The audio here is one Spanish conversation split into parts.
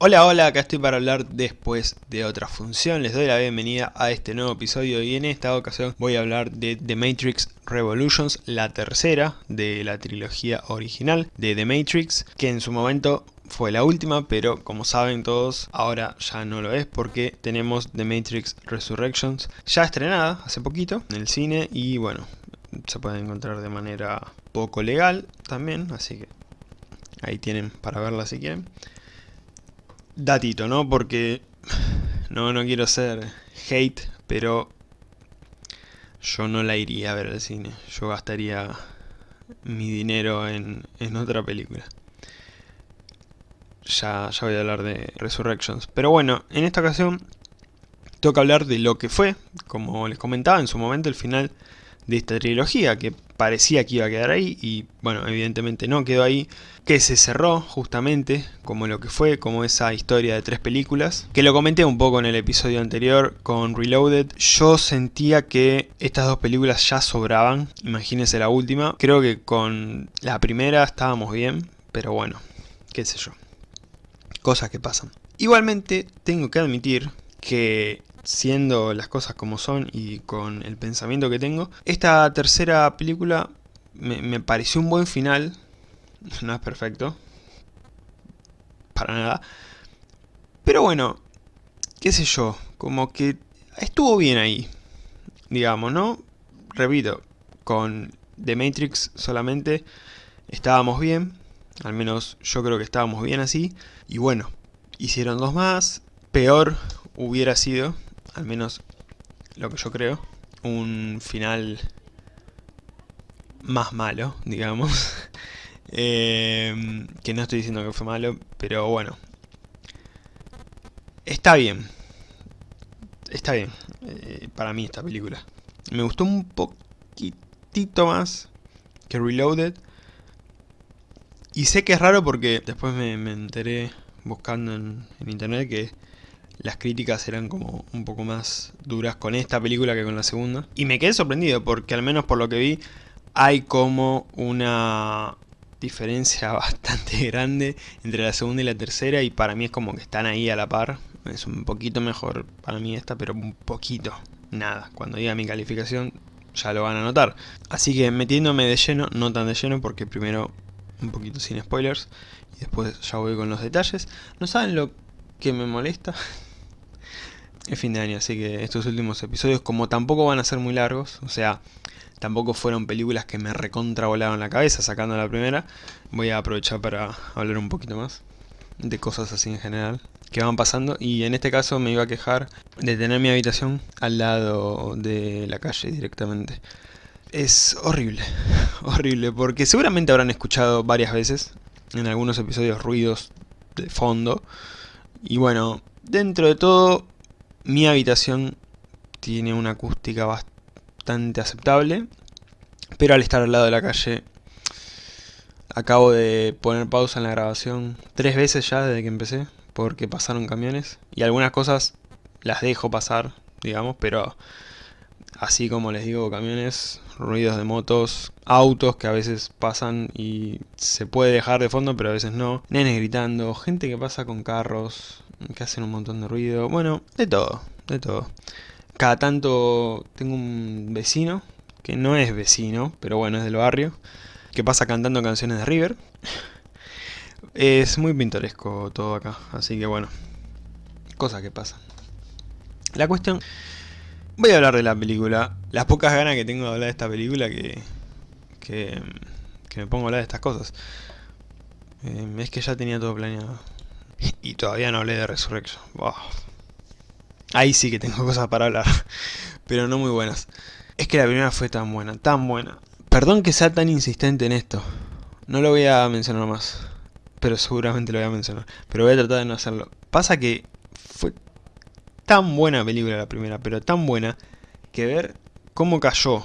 Hola, hola, acá estoy para hablar después de otra función. Les doy la bienvenida a este nuevo episodio y en esta ocasión voy a hablar de The Matrix Revolutions, la tercera de la trilogía original de The Matrix, que en su momento fue la última, pero como saben todos, ahora ya no lo es porque tenemos The Matrix Resurrections ya estrenada hace poquito en el cine y bueno, se puede encontrar de manera poco legal también, así que ahí tienen para verla si quieren datito, ¿no? Porque no, no quiero ser hate, pero yo no la iría a ver al cine. Yo gastaría mi dinero en, en otra película. Ya, ya voy a hablar de Resurrections. Pero bueno, en esta ocasión tengo que hablar de lo que fue, como les comentaba en su momento, el final de esta trilogía, que parecía que iba a quedar ahí y bueno, evidentemente no quedó ahí, que se cerró justamente como lo que fue, como esa historia de tres películas, que lo comenté un poco en el episodio anterior con Reloaded, yo sentía que estas dos películas ya sobraban, imagínense la última, creo que con la primera estábamos bien, pero bueno, qué sé yo, cosas que pasan. Igualmente tengo que admitir que siendo las cosas como son y con el pensamiento que tengo, esta tercera película me, pareció un buen final, no es perfecto, para nada, pero bueno, qué sé yo, como que estuvo bien ahí, digamos, ¿no? Repito, con The Matrix solamente estábamos bien, al menos yo creo que estábamos bien así, y bueno, hicieron dos más, peor hubiera sido al menos lo que yo creo, un final más malo, digamos. Em, que no estoy diciendo que fue malo, pero bueno. Está bien. Está bien, eh, para mí esta película. Me gustó un poquitito más que Reloaded. Y sé que es raro porque después me, enteré buscando en internet que las críticas eran como un poco más duras con esta película que con la segunda. Y me quedé sorprendido porque al menos por lo que vi hay como una diferencia bastante grande entre la segunda y la tercera y para mí es como que están ahí a la par. Es un poquito mejor para mí esta, pero un poquito, nada. Cuando diga mi calificación ya lo van a notar. Así que metiéndome de lleno, no tan de lleno porque primero un poquito sin spoilers y después ya voy con los detalles. ¿No saben lo que me molesta? es fin de año, así que estos últimos episodios, como tampoco van a ser muy largos, o sea, tampoco fueron películas que me recontra volaron la cabeza sacando la primera, voy a aprovechar para hablar un poquito más de cosas así en general que van pasando y en este caso me iba a quejar de tener mi habitación al lado de la calle directamente. Es horrible, horrible, porque seguramente habrán escuchado varias veces en algunos episodios ruidos de fondo y bueno, dentro de todo mi habitación tiene una acústica bastante aceptable, pero al estar al lado de la calle acabo de poner pausa en la grabación tres veces ya desde que empecé, porque pasaron camiones y algunas cosas las dejo pasar, digamos, pero así como les digo, camiones, ruidos de motos, autos que a veces pasan y se puede dejar de fondo, pero a veces no, nenes gritando, gente que pasa con carros, que hacen un montón de ruido, bueno, de todo, de todo. Cada tanto tengo un vecino, que no es vecino, pero bueno, es del barrio, que pasa cantando canciones de River. Es muy pintoresco todo acá, así que bueno, cosas que pasan. La cuestión... Voy a hablar de la película. Las pocas ganas que tengo de hablar de esta película que... Que, que me pongo a hablar de estas cosas. Eh, es que ya tenía todo planeado. Y todavía no hablé de Resurrection. Ahí sí que tengo cosas para hablar. Pero no muy buenas. Es que la primera fue tan buena, tan buena. Perdón que sea tan insistente en esto. No lo voy a mencionar más. Pero seguramente lo voy a mencionar. Pero voy a tratar de no hacerlo. Pasa que fue tan buena película la primera, pero tan buena, que ver cómo cayó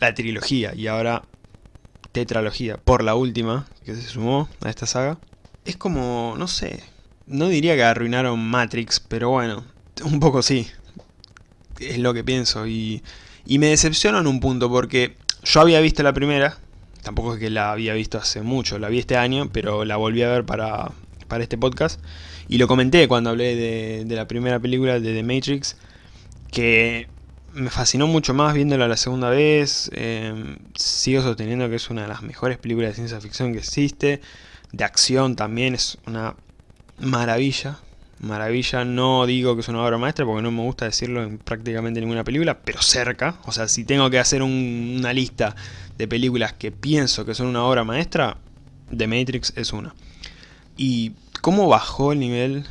la trilogía y ahora tetralogía por la última que se sumó a esta saga, es como, no sé, no diría que arruinaron Matrix, pero bueno, un poco sí. Es lo que pienso y, y me decepcionó en un punto porque yo había visto la primera, tampoco es que la había visto hace mucho, la vi este año, pero la volví a ver para, para este podcast. Y lo comenté cuando hablé de, de la primera película de The Matrix, que me fascinó mucho más viéndola la segunda vez. Eh, sigo sosteniendo que es una de las mejores películas de ciencia ficción que existe. De acción también es una maravilla. Maravilla, no digo que es una obra maestra porque no me gusta decirlo en prácticamente ninguna película, pero cerca. O sea, si tengo que hacer una lista de películas que pienso que son una obra maestra, The Matrix es una. Y cómo bajó el nivel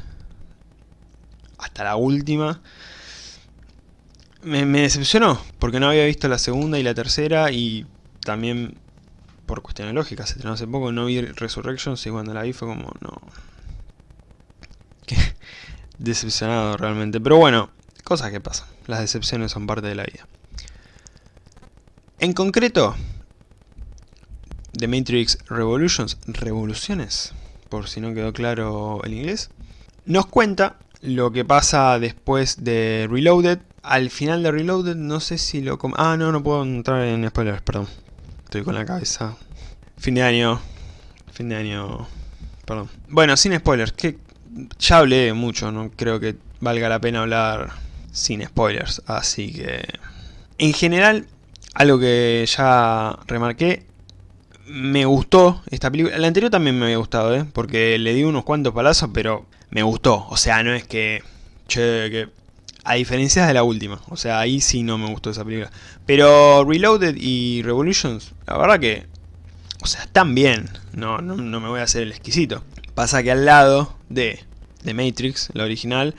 hasta la última me, decepcionó, porque no había visto la segunda y la tercera y también por cuestiones lógicas, se hace poco, no vi Resurrections y cuando la vi fue como, no... decepcionado realmente, pero bueno, cosas que pasan, las decepciones son parte de la vida. En concreto, The Matrix Revolutions, Revoluciones, por si no quedó claro el inglés, nos cuenta lo que pasa después de Reloaded. Al final de Reloaded, no sé si lo... Ah, no, no puedo entrar en spoilers, perdón. Estoy con la cabeza. Fin de año. Fin de año... Perdón. Bueno, sin spoilers, que ya hablé mucho, no creo que valga la pena hablar sin spoilers. Así que... En general, algo que ya remarqué, me gustó esta película. La anterior también me había gustado, ¿eh? Porque le di unos cuantos palazos, pero me gustó. O sea, no es que... Che, que... A diferencia de la última. O sea, ahí sí no me gustó esa película. Pero Reloaded y Revolutions, la verdad que... O sea, están bien. No, no, no me voy a hacer el exquisito. Pasa que al lado de, de Matrix, la original,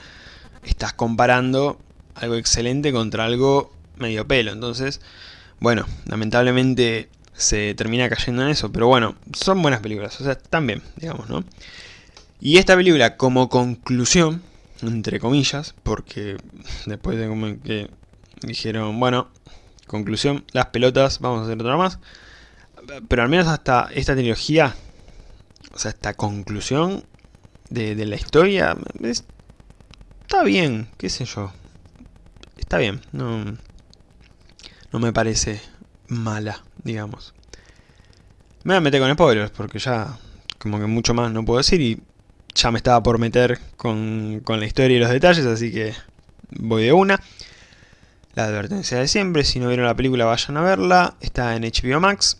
estás comparando algo excelente contra algo medio pelo. Entonces, bueno, lamentablemente se termina cayendo en eso. Pero bueno, son buenas películas. O sea, están bien, digamos, ¿no? Y esta película como conclusión, entre comillas, porque después de como que dijeron, bueno, conclusión, las pelotas, vamos a hacer otra más. Pero al menos hasta esta trilogía, o sea, esta conclusión de, la historia, está bien, qué sé yo. Está bien, no, no me parece mala, digamos. Me voy a meter con spoilers, porque ya como que mucho más no puedo decir y ya me estaba por meter con, la historia y los detalles, así que voy de una. La advertencia de siempre, si no vieron la película vayan a verla, está en HBO Max,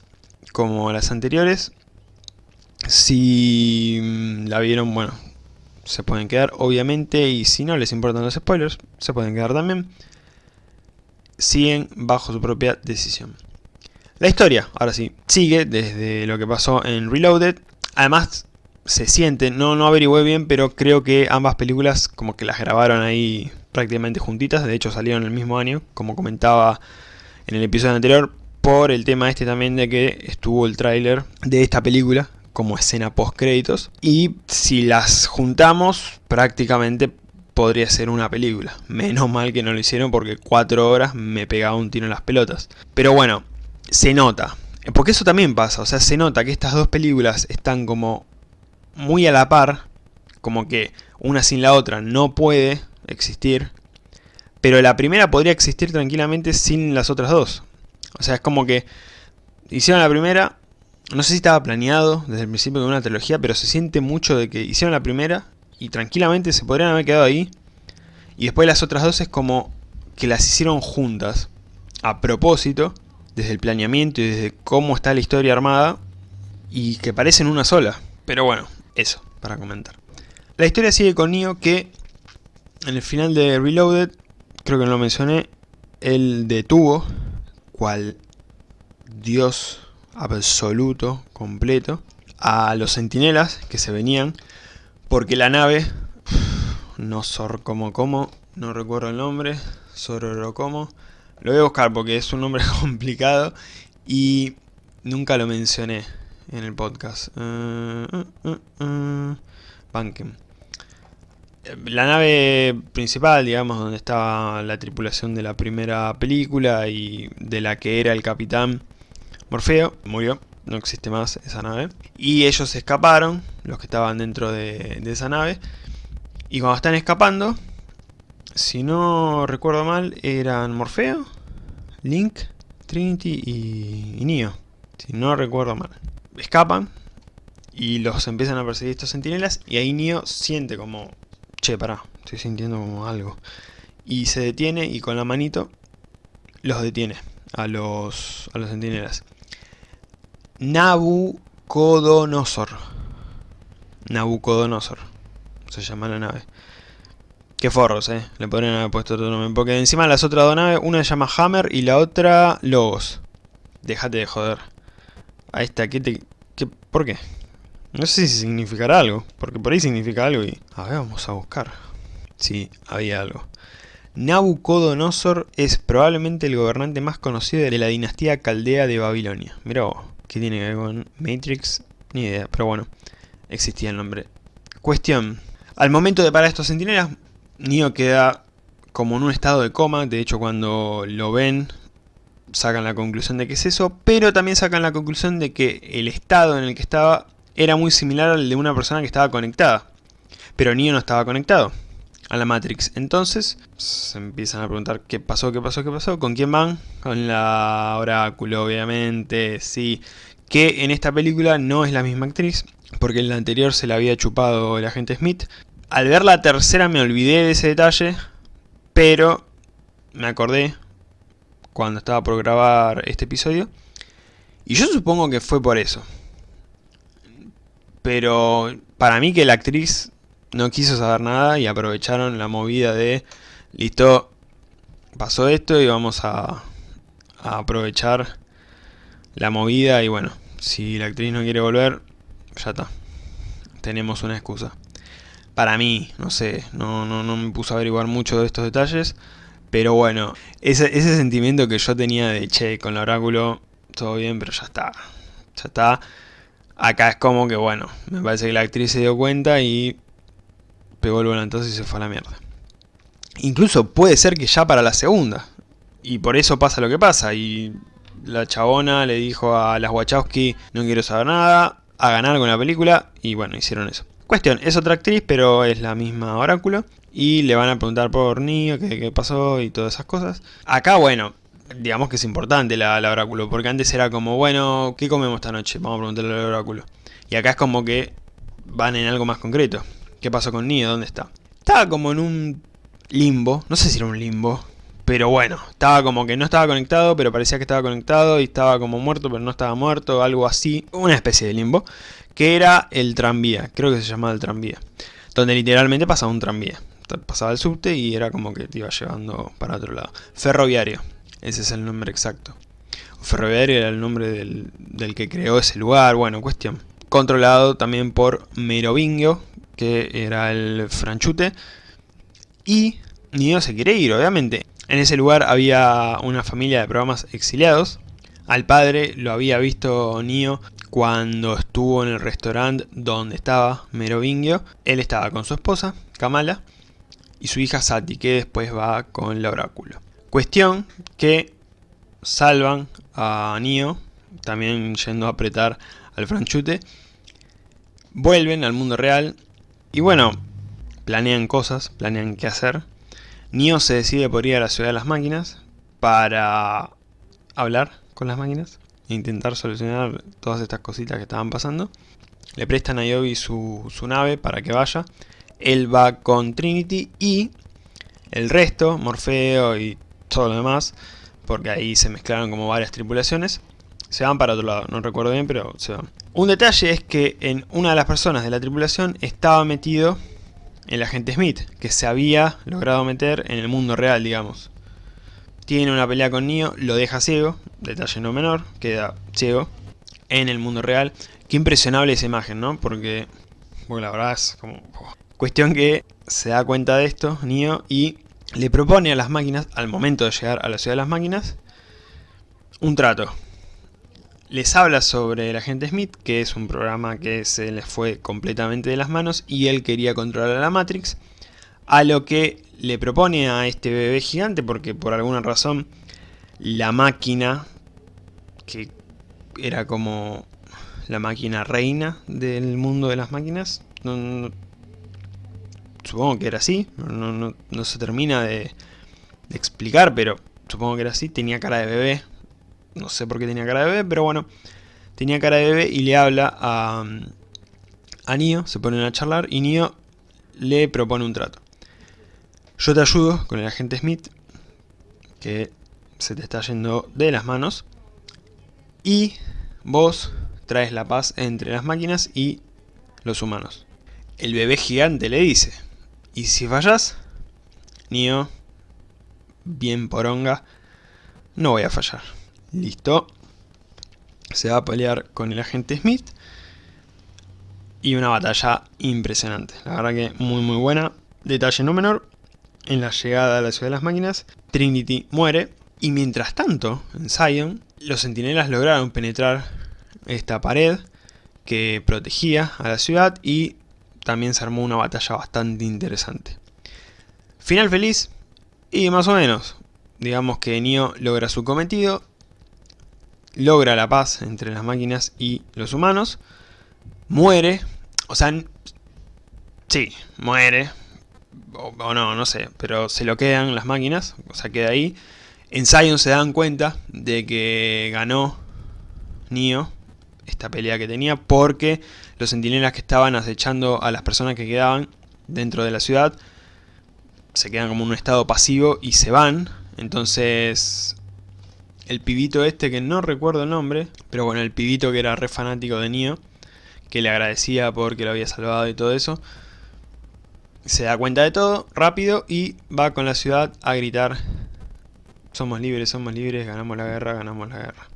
como las anteriores. Si mm, la vieron, bueno, se pueden quedar obviamente, y si no les importan los spoilers, se pueden quedar también. Siguen bajo su propia decisión. La historia, ahora sí, sigue desde lo que pasó en Reloaded. Además, se siente, no, no averigüé bien, pero creo que ambas películas como que las grabaron ahí prácticamente juntitas, de hecho salieron el mismo año, como comentaba en el episodio anterior, por el tema este también de que estuvo el tráiler de esta película como escena post créditos y si las juntamos prácticamente podría ser una película. Menos mal que no lo hicieron porque cuatro horas me pegaba un tiro en las pelotas. Pero bueno, se nota. Porque eso también pasa, o sea, se nota que estas dos películas están como muy a la par, como que una sin la otra no puede existir, pero la primera podría existir tranquilamente sin las otras dos. O sea, es como que hicieron la primera, no sé si estaba planeado desde el principio de una trilogía, pero se siente mucho de que hicieron la primera y tranquilamente se podrían haber quedado ahí. Y después las otras dos es como que las hicieron juntas, a propósito, desde el planeamiento y desde cómo está la historia armada, y que parecen una sola. Pero bueno, eso, para comentar. La historia sigue con Neo que en el final de Reloaded, creo que no lo mencioné, él detuvo, cual dios absoluto, completo, a los sentinelas que se venían, porque la nave, no sor como como, no recuerdo el nombre, Sororo como, lo voy a buscar porque es un nombre complicado y nunca lo mencioné en el podcast. Uh, uh, uh, Banken. La nave principal, digamos, donde estaba la tripulación de la primera película y de la que era el capitán Morfeo, murió, no existe más esa nave. Y ellos escaparon, los que estaban dentro de, de esa nave. Y cuando están escapando, si no recuerdo mal, eran Morfeo, Link, Trinity y, y Neo. Si no recuerdo mal escapan y los empiezan a perseguir estos sentinelas y ahí Neo siente como, che, pará, estoy sintiendo como algo. Y se detiene y con la manito los detiene a los, a los sentinelas. Nabucodonosor. Nabucodonosor. Se llama la nave. Qué forros, eh. Le podrían haber puesto otro nombre. Porque encima las otras dos naves, una se llama Hammer y la otra Logos. Déjate de joder. Ahí está, ¿qué te, qué, ¿por qué? No sé si significará algo, porque por ahí significa algo y... A ver, vamos a buscar. Sí, había algo. Nabucodonosor es probablemente el gobernante más conocido de la dinastía caldea de Babilonia. Mira ¿qué tiene que ver con Matrix? Ni idea, pero bueno, existía el nombre. Cuestión. Al momento de parar estos centinelas, Neo queda como en un estado de coma. De hecho, cuando lo ven, sacan la conclusión de que es eso. Pero también sacan la conclusión de que el estado en el que estaba era muy similar al de una persona que estaba conectada. Pero Neo no estaba conectado a la Matrix. Entonces se empiezan a preguntar qué pasó, qué pasó, qué pasó. ¿Con quién van? Con la Oráculo, obviamente, sí. Que en esta película no es la misma actriz, porque en la anterior se la había chupado el agente Smith. Al ver la tercera me olvidé de ese detalle, pero me acordé cuando estaba por grabar este episodio. Y yo supongo que fue por eso. Pero para mí que la actriz no quiso saber nada y aprovecharon la movida de, listo, pasó esto y vamos a, aprovechar la movida y bueno, si la actriz no quiere volver, ya está, tenemos una excusa. Para mí, no sé, no, no, no me puse a averiguar mucho de estos detalles, pero bueno, ese, ese sentimiento que yo tenía de, che, con el oráculo, todo bien, pero ya está, ya está. Acá es como que, bueno, me parece que la actriz se dio cuenta y pegó el volantazo y se fue a la mierda. Incluso puede ser que ya para la segunda. Y por eso pasa lo que pasa. Y la chabona le dijo a las Wachowski, no quiero saber nada, a ganar con la película. Y bueno, hicieron eso. Cuestión, es otra actriz, pero es la misma Oráculo. Y le van a preguntar por Neo, qué, pasó y todas esas cosas. Acá, bueno, digamos que es importante la, Oráculo. Porque antes era como, bueno, ¿qué comemos esta noche? Vamos a preguntarle al Oráculo. Y acá es como que van en algo más concreto. ¿Qué pasó con Neo? ¿Dónde está? Estaba como en un limbo, no sé si era un limbo, pero bueno, estaba como que no estaba conectado, pero parecía que estaba conectado y estaba como muerto, pero no estaba muerto, algo así, una especie de limbo, que era el tranvía, creo que se llamaba el tranvía, donde literalmente pasaba un tranvía, pasaba el subte y era como que te iba llevando para otro lado. Ferroviario, ese es el nombre exacto. Ferroviario era el nombre del, del que creó ese lugar, bueno, cuestión. Controlado también por Merovingio, que era el franchute. Y Nio se quiere ir, obviamente. En ese lugar había una familia de programas exiliados. Al padre lo había visto Nio cuando estuvo en el restaurante donde estaba Merovingio. Él estaba con su esposa, Kamala, y su hija Sati, que después va con el oráculo. Cuestión que salvan a Nio, también yendo a apretar al franchute. Vuelven al mundo real y bueno, planean cosas, planean qué hacer. Neo se decide por ir a la ciudad de las máquinas para hablar con las máquinas e intentar solucionar todas estas cositas que estaban pasando. Le prestan a Yobi su, su nave para que vaya. Él va con Trinity y el resto, Morfeo y todo lo demás, porque ahí se mezclaron como varias tripulaciones, se van para otro lado, no recuerdo bien, pero se van. Un detalle es que en una de las personas de la tripulación estaba metido el agente Smith, que se había logrado meter en el mundo real, digamos. Tiene una pelea con Neo, lo deja ciego, detalle no menor, queda ciego en el mundo real. Qué impresionable esa imagen, ¿no? Porque, porque la verdad es como... Cuestión que se da cuenta de esto, Neo, y le propone a las máquinas, al momento de llegar a la ciudad de las máquinas, un trato. Les habla sobre el agente Smith, que es un programa que se les fue completamente de las manos y él quería controlar a la Matrix, a lo que le propone a este bebé gigante, porque por alguna razón la máquina, que era como la máquina reina del mundo de las máquinas, supongo que era así, no, se termina de explicar, pero supongo que era así, tenía cara de bebé, no sé por qué tenía cara de bebé, pero bueno, tenía cara de bebé y le habla a, a Neo, se ponen a charlar y Neo le propone un trato. Yo te ayudo con el agente Smith, que se te está yendo de las manos, y vos traes la paz entre las máquinas y los humanos. El bebé gigante le dice, y si fallas, Neo, bien poronga, no voy a fallar. Listo. Se va a pelear con el agente Smith. Y una batalla impresionante. La verdad que muy muy buena. Detalle no menor. En la llegada a la ciudad de las máquinas, Trinity muere. Y mientras tanto, en Zion, los centinelas lograron penetrar esta pared que protegía a la ciudad y también se armó una batalla bastante interesante. Final feliz y más o menos. Digamos que Neo logra su cometido, logra la paz entre las máquinas y los humanos, muere, o sea, sí, muere, o, no, no sé, pero se lo quedan las máquinas, o sea, queda ahí. En Zion se dan cuenta de que ganó Neo esta pelea que tenía porque los centinelas que estaban acechando a las personas que quedaban dentro de la ciudad se quedan como en un estado pasivo y se van. Entonces el pibito este que no recuerdo el nombre, pero bueno, el pibito que era re fanático de Neo, que le agradecía porque lo había salvado y todo eso, se da cuenta de todo rápido y va con la ciudad a gritar somos libres, somos libres, ganamos la guerra, ganamos la guerra.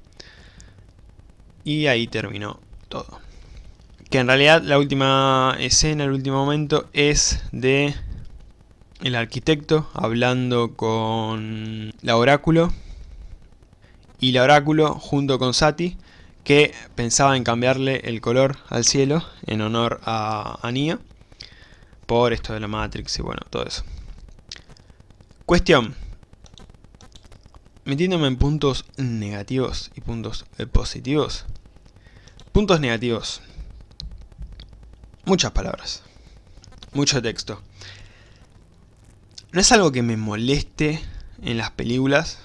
Y ahí terminó todo. Que en realidad la última escena, el último momento es de el arquitecto hablando con la oráculo y la oráculo junto con Sati que pensaba en cambiarle el color al cielo en honor a, a por esto de la Matrix y bueno, todo eso. Cuestión. Metiéndome en puntos negativos y puntos positivos. Puntos negativos. Muchas palabras. Mucho texto. No es algo que me moleste en las películas,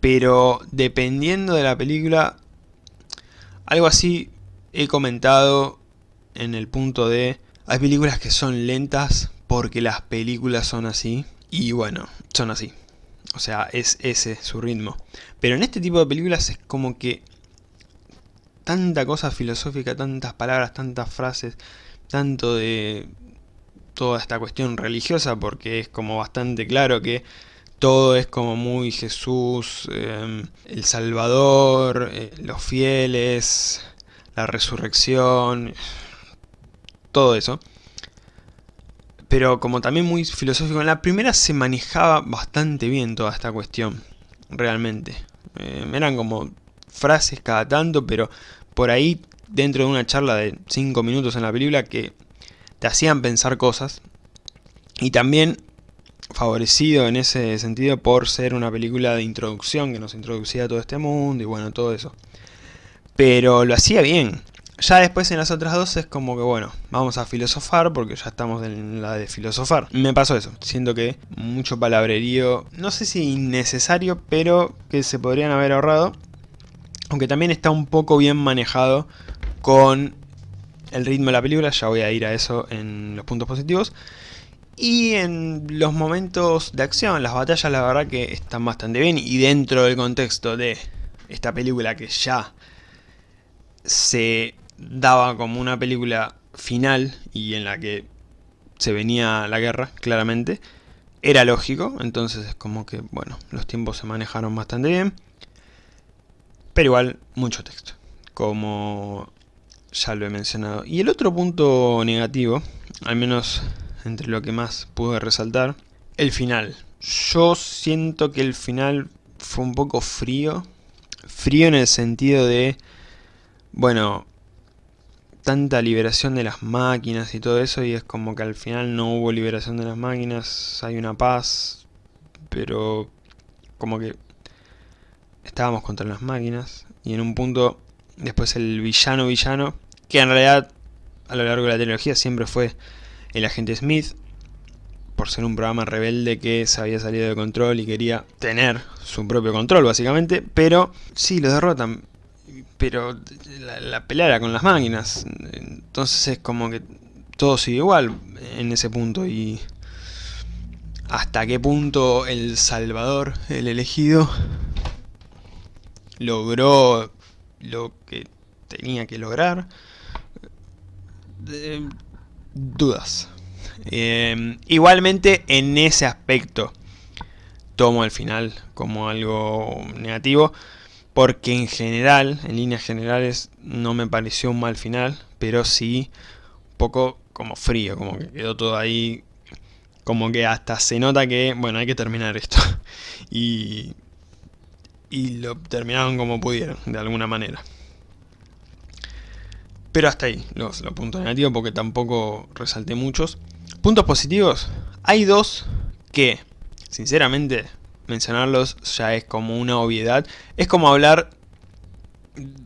pero dependiendo de la película, algo así he comentado en el punto de... Hay películas que son lentas porque las películas son así, y bueno, son así. O sea, es ese su ritmo. Pero en este tipo de películas es como que tanta cosa filosófica, tantas palabras, tantas frases, tanto de toda esta cuestión religiosa, porque es como bastante claro que todo es como muy Jesús, em, el Salvador, eh, los fieles, la resurrección, todo eso. Pero como también muy filosófico, en la primera se manejaba bastante bien toda esta cuestión, realmente. Em, eran como frases cada tanto, pero por ahí dentro de una charla de 5 minutos en la película que te hacían pensar cosas. Y también favorecido en ese sentido por ser una película de introducción que nos introducía a todo este mundo y bueno, todo eso. Pero lo hacía bien. Ya después en las otras dos es como que bueno, vamos a filosofar porque ya estamos en la de filosofar. Me pasó eso, siento que mucho palabrerío, no sé si innecesario, pero que se podrían haber ahorrado. Aunque también está un poco bien manejado con el ritmo de la película, ya voy a ir a eso en los puntos positivos. Y en los momentos de acción, las batallas la verdad que están bastante bien y dentro del contexto de esta película que ya se daba como una película final y en la que se venía la guerra, claramente, era lógico, entonces es como que, bueno, los tiempos se manejaron bastante bien. Pero igual, mucho texto, como ya lo he mencionado. Y el otro punto negativo, al menos entre lo que más pude resaltar, el final. Yo siento que el final fue un poco frío. Frío en el sentido de, bueno, tanta liberación de las máquinas y todo eso y es como que al final no hubo liberación de las máquinas, hay una paz, pero como que estábamos contra las máquinas y en un punto después el villano villano, que en realidad a lo largo de la trilogía siempre fue el agente Smith, por ser un programa rebelde que se había salido de control y quería tener su propio control básicamente, pero sí, lo derrotan. Pero la, la pelea era con las máquinas, entonces es como que todo sigue igual en ese punto y hasta qué punto el Salvador, el elegido, logró lo que tenía que lograr. dudas. Em, igualmente en ese aspecto tomo al final como algo negativo porque en general, en líneas generales, no me pareció un mal final, pero sí un poco como frío, como que quedó todo ahí, como que hasta se nota que, bueno, hay que terminar esto. y, y lo terminaron como pudieron, de alguna manera. Pero hasta ahí, los, los puntos negativos, porque tampoco resalté muchos. Puntos positivos, hay dos que, sinceramente, mencionarlos ya es como una obviedad. Es como hablar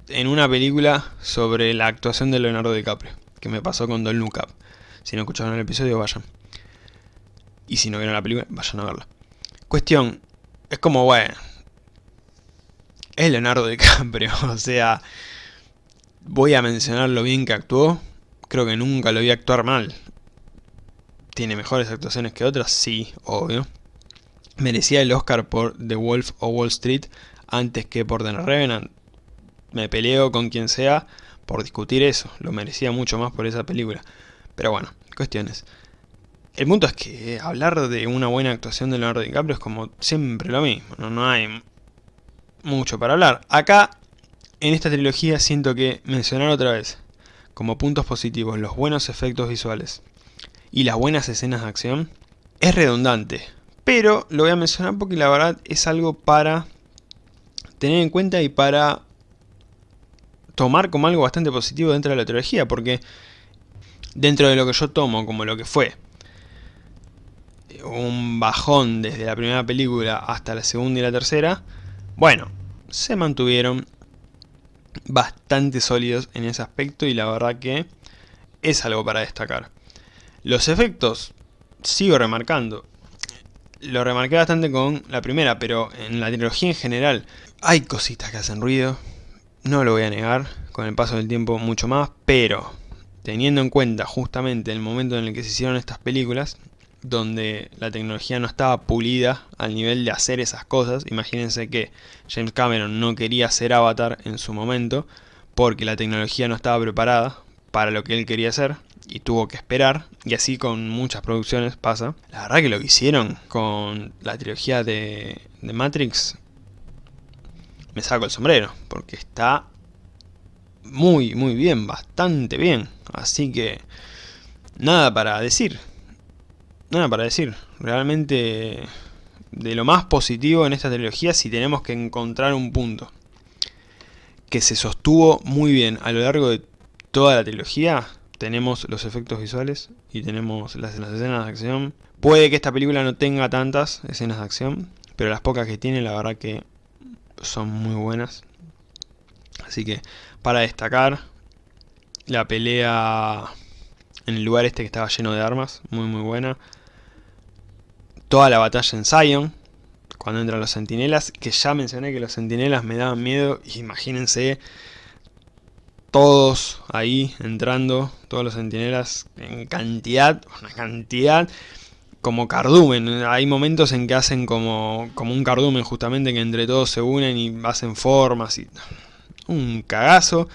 en una película sobre la actuación de Leonardo DiCaprio, que me pasó con Don Look. Si no escucharon el episodio, vayan. Y si no vieron la película, vayan a verla. Cuestión, es como, bueno, es Leonardo DiCaprio, o sea, voy a mencionar lo bien que actuó, creo que nunca lo vi actuar mal. ¿Tiene mejores actuaciones que otras? Sí, obvio. Merecía el Oscar por The Wolf o Wall Street antes que por The Revenant. Me peleo con quien sea por discutir eso, lo merecía mucho más por esa película. Pero bueno, cuestiones. El punto es que hablar de una buena actuación de Leonardo DiCaprio es como siempre lo mismo, no, no hay mucho para hablar. Acá, en esta trilogía, siento que mencionar otra vez, como puntos positivos, los buenos efectos visuales y las buenas escenas de acción, es redundante. Pero lo voy a mencionar porque la verdad es algo para tener en cuenta y para tomar como algo bastante positivo dentro de la trilogía, porque dentro de lo que yo tomo como lo que fue un bajón desde la primera película hasta la segunda y la tercera, bueno, se mantuvieron bastante sólidos en ese aspecto y la verdad que es algo para destacar. Los efectos, sigo remarcando, lo remarqué bastante con la primera, pero en la trilogía en general hay cositas que hacen ruido, no lo voy a negar, con el paso del tiempo mucho más, pero teniendo en cuenta justamente el momento en el que se hicieron estas películas, donde la tecnología no estaba pulida al nivel de hacer esas cosas, imagínense que James Cameron no quería hacer Avatar en su momento, porque la tecnología no estaba preparada para lo que él quería hacer, y tuvo que esperar, y así con muchas producciones pasa. La verdad que lo que hicieron con la trilogía de, de Matrix, me saco el sombrero, porque está muy, muy bien, bastante bien. Así que, nada para decir. Nada para decir. Realmente, de lo más positivo en esta trilogía, si tenemos que encontrar un punto que se sostuvo muy bien a lo largo de toda la trilogía, tenemos los efectos visuales y tenemos las, escenas de acción. Puede que esta película no tenga tantas escenas de acción, pero las pocas que tiene, la verdad que son muy buenas. Así que para destacar la pelea en el lugar este que estaba lleno de armas, muy muy buena. Toda la batalla en Zion, cuando entran los sentinelas, que ya mencioné que los sentinelas me daban miedo, imagínense todos ahí entrando, todos los sentinelas en cantidad, una cantidad como cardumen. Hay momentos en que hacen como, como un cardumen justamente que entre todos se unen y hacen formas y un cagazo.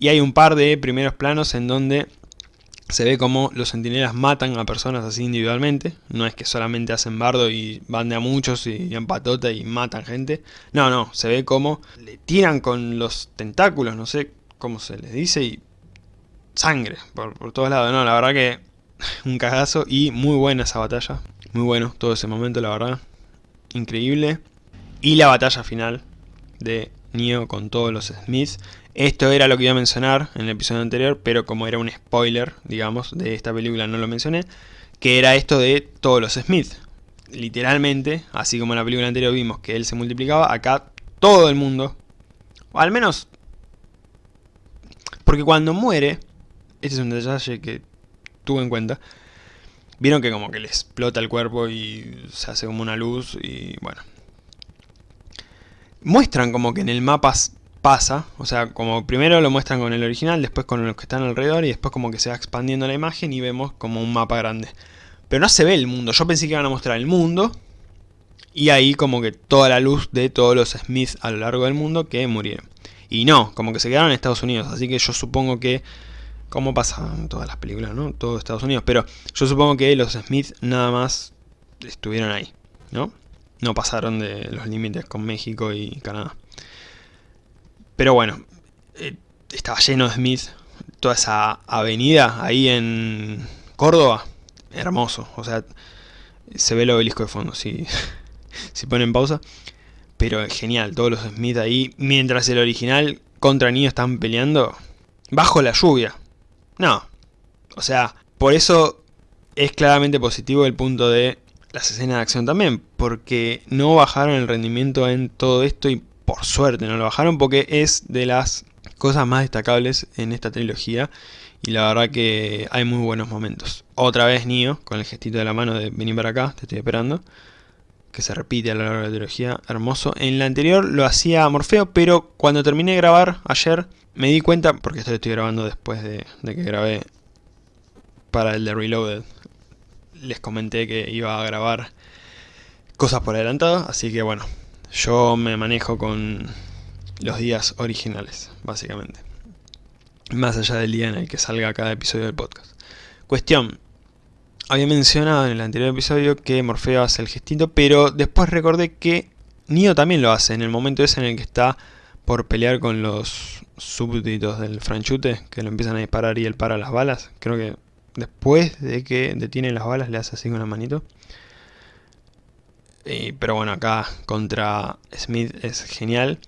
Y hay un par de primeros planos en donde se ve como los sentinelas matan a personas así individualmente. No es que solamente hacen bardo y van de a muchos y en patota y matan gente. No, no, se ve como le tiran con los tentáculos, no sé cómo se les dice, y sangre por, por todos lados. No, la verdad que un cagazo y muy buena esa batalla. Muy bueno todo ese momento, la verdad. Increíble. Y la batalla final de Neo con todos los Smiths. Esto era lo que iba a mencionar en el episodio anterior, pero como era un spoiler, digamos, de esta película no lo mencioné, que era esto de todos los Smiths. Literalmente, así como en la película anterior vimos que él se multiplicaba, acá todo el mundo, o al menos, porque cuando muere, este es un detalle que tuve en cuenta, vieron que como que le explota el cuerpo y se hace como una luz y bueno, muestran como que en el mapa pasa, o sea, como primero lo muestran con el original, después con los que están alrededor y después como que se va expandiendo la imagen y vemos como un mapa grande. Pero no se ve el mundo, yo pensé que iban a mostrar el mundo y ahí como que toda la luz de todos los Smith a lo largo del mundo que murieron. Y no, como que se quedaron en Estados Unidos, así que yo supongo que, como pasa todas las películas, ¿no? Todo Estados Unidos, pero yo supongo que los Smith nada más estuvieron ahí, ¿no? No pasaron de los límites con México y Canadá. Pero bueno, eh, estaba lleno de Smith, toda esa avenida ahí en Córdoba, hermoso, o sea, se ve el obelisco de fondo, si, si ponen pausa. Pero genial, todos los Smith ahí, mientras el original contra niños están peleando, bajo la lluvia. No, o sea, por eso es claramente positivo el punto de las escenas de acción también, porque no bajaron el rendimiento en todo esto y por suerte no lo bajaron porque es de las cosas más destacables en esta trilogía y la verdad que hay muy buenos momentos. Otra vez Nio, con el gestito de la mano de venir para acá, te estoy esperando, que se repite a lo largo de la trilogía, hermoso. En la anterior lo hacía Morfeo, pero cuando terminé de grabar ayer me di cuenta, porque esto lo estoy grabando después de, de que grabé para el de Reloaded, les comenté que iba a grabar cosas por adelantado, así que bueno, yo me manejo con los días originales, básicamente. Más allá del día en el que salga cada episodio del podcast. Cuestión. Había mencionado en el anterior episodio que Morfeo hace el gestito, pero después recordé que Neo también lo hace en el momento ese en el que está por pelear con los súbditos del franchute, que lo empiezan a disparar y él para las balas. Creo que después de que detiene las balas le hace así con la manito pero bueno, acá contra Smith es genial.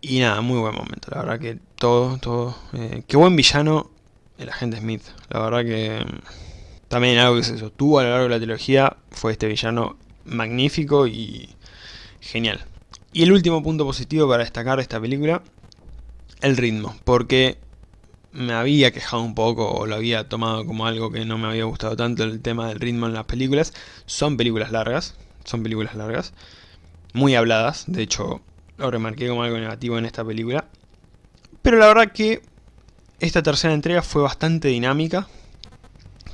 Y nada, muy buen momento. La verdad que todo, todo... Eh, qué buen villano el agente Smith. La verdad que también algo que se sostuvo a lo largo de la trilogía fue este villano magnífico y genial. Y el último punto positivo para destacar de esta película, el ritmo. Porque me había quejado un poco o lo había tomado como algo que no me había gustado tanto el tema del ritmo en las películas. Son películas largas, son películas largas, muy habladas, de hecho lo remarqué como algo negativo en esta película. Pero la verdad que esta tercera entrega fue bastante dinámica.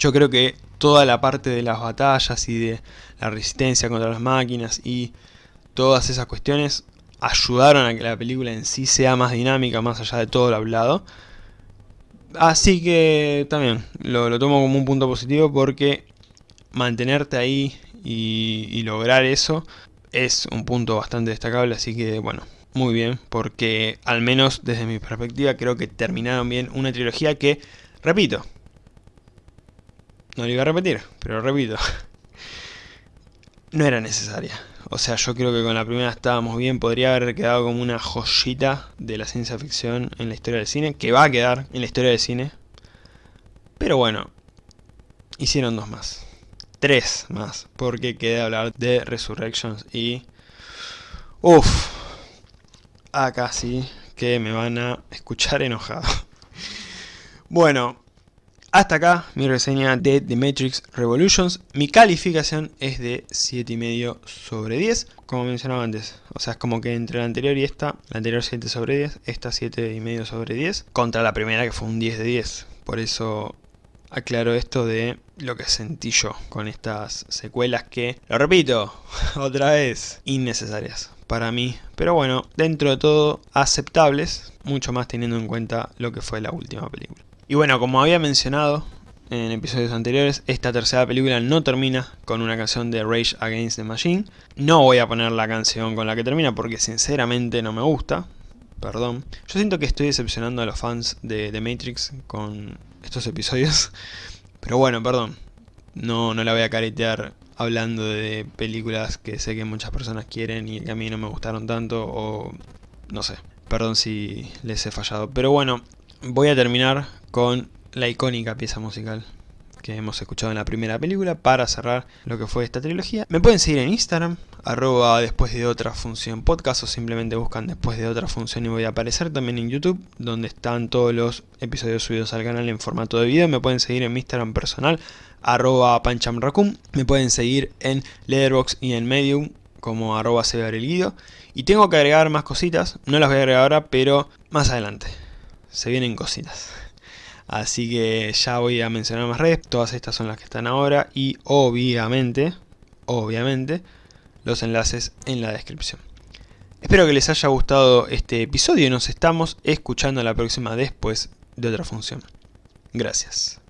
Yo creo que toda la parte de las batallas y de la resistencia contra las máquinas y todas esas cuestiones ayudaron a que la película en sí sea más dinámica, más allá de todo lo hablado. Así que también lo, tomo como un punto positivo porque mantenerte ahí y, lograr eso es un punto bastante destacable, así que bueno, muy bien, porque al menos desde mi perspectiva creo que terminaron bien una trilogía que, repito, no lo iba a repetir, pero repito, no era necesaria. O sea, yo creo que con la primera estábamos bien, podría haber quedado como una joyita de la ciencia ficción en la historia del cine, que va a quedar en la historia del cine. Pero bueno, hicieron dos más. Tres más, porque queda hablar de Resurrections y... Uff, acá sí que me van a escuchar enojado. Bueno, hasta acá mi reseña de The Matrix Revolutions. Mi calificación es de 7,5 sobre 10, como mencionaba antes. O sea, es como que entre la anterior y esta, la anterior 7 sobre 10, esta 7,5 sobre 10, contra la primera que fue un 10 de 10. Por eso aclaro esto de lo que sentí yo con estas secuelas que, lo repito, otra vez, innecesarias para mí. Pero bueno, dentro de todo, aceptables, mucho más teniendo en cuenta lo que fue la última película. Y bueno, como había mencionado en episodios anteriores, esta tercera película no termina con una canción de Rage Against the Machine. No voy a poner la canción con la que termina porque sinceramente no me gusta. Perdón. Yo siento que estoy decepcionando a los fans de The Matrix con estos episodios. Pero bueno, perdón. No, no la voy a caretear hablando de películas que sé que muchas personas quieren y que a mí no me gustaron tanto o no sé. Perdón si les he fallado. Pero bueno, voy a terminar con la icónica pieza musical que hemos escuchado en la primera película para cerrar lo que fue esta trilogía. Me pueden seguir en Instagram, arroba después de otra función podcast o simplemente buscan después de otra función y voy a aparecer también en YouTube donde están todos los episodios subidos al canal en formato de video. Me pueden seguir en mi Instagram personal, arroba. Me pueden seguir en Letterboxd y en Medium como arroba Guido. Y tengo que agregar más cositas, no las voy a agregar ahora, pero más adelante. Se vienen cositas. Así que ya voy a mencionar más redes, todas estas son las que están ahora y obviamente, obviamente, los enlaces en la descripción. Espero que les haya gustado este episodio y nos estamos escuchando la próxima después de otra función. Gracias.